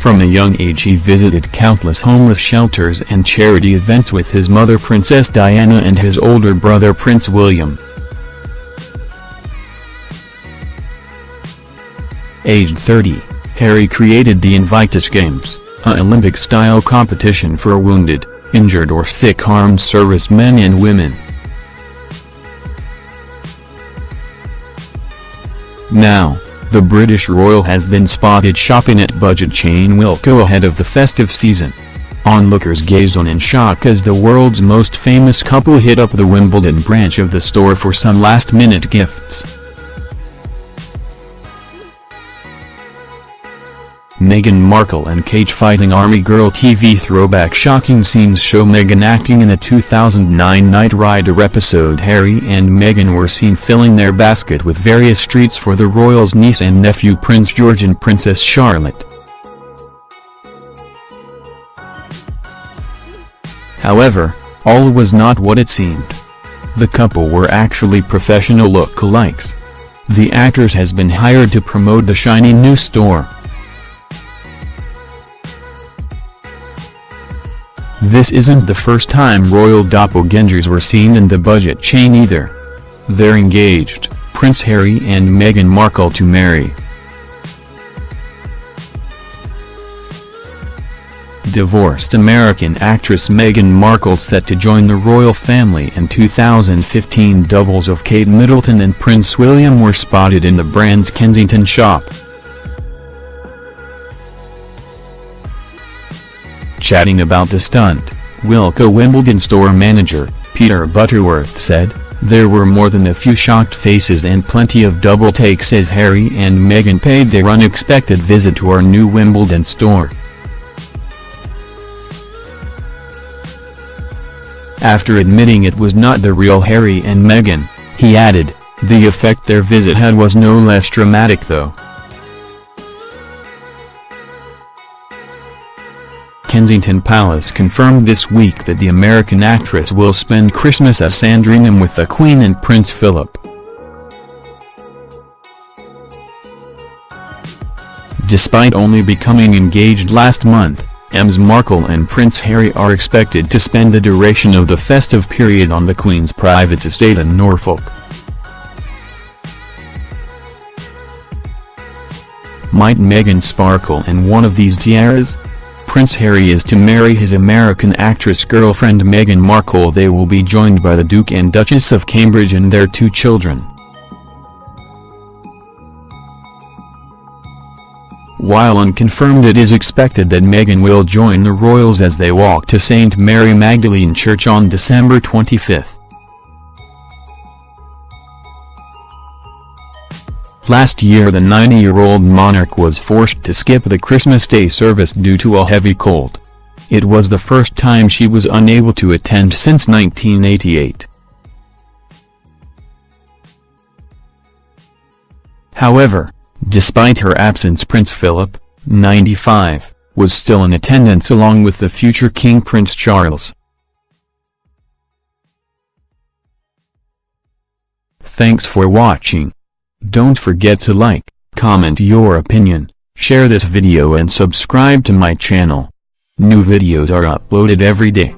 From a young age he visited countless homeless shelters and charity events with his mother Princess Diana and his older brother Prince William. Aged 30, Harry created the Invictus Games, a Olympic-style competition for wounded, injured or sick armed servicemen and women. Now, the British royal has been spotted shopping at budget chain Wilko ahead of the festive season. Onlookers gazed on in shock as the world's most famous couple hit up the Wimbledon branch of the store for some last-minute gifts. Meghan Markle and Cage fighting Army Girl TV throwback shocking scenes show Meghan acting in a 2009 Knight Rider episode Harry and Meghan were seen filling their basket with various treats for the royals' niece and nephew Prince George and Princess Charlotte. However, all was not what it seemed. The couple were actually professional look-alikes. The actors has been hired to promote the shiny new store. This isn't the first time royal doppelgangers were seen in the budget chain either. They're engaged, Prince Harry and Meghan Markle to marry. Divorced American actress Meghan Markle set to join the royal family in 2015 doubles of Kate Middleton and Prince William were spotted in the brand's Kensington shop. Chatting about the stunt, Wilko Wimbledon store manager, Peter Butterworth said, there were more than a few shocked faces and plenty of double takes as Harry and Meghan paid their unexpected visit to our new Wimbledon store. After admitting it was not the real Harry and Meghan, he added, the effect their visit had was no less dramatic though. Kensington Palace confirmed this week that the American actress will spend Christmas at Sandringham with the Queen and Prince Philip. Despite only becoming engaged last month, Ms Markle and Prince Harry are expected to spend the duration of the festive period on the Queen's private estate in Norfolk. Might Meghan sparkle in one of these tiaras? Prince Harry is to marry his American actress girlfriend Meghan Markle they will be joined by the Duke and Duchess of Cambridge and their two children. While unconfirmed it is expected that Meghan will join the royals as they walk to St. Mary Magdalene Church on December 25. Last year the 90-year-old monarch was forced to skip the Christmas Day service due to a heavy cold. It was the first time she was unable to attend since 1988. However, despite her absence Prince Philip, 95, was still in attendance along with the future King Prince Charles. Thanks for watching. Don't forget to like, comment your opinion, share this video and subscribe to my channel. New videos are uploaded every day.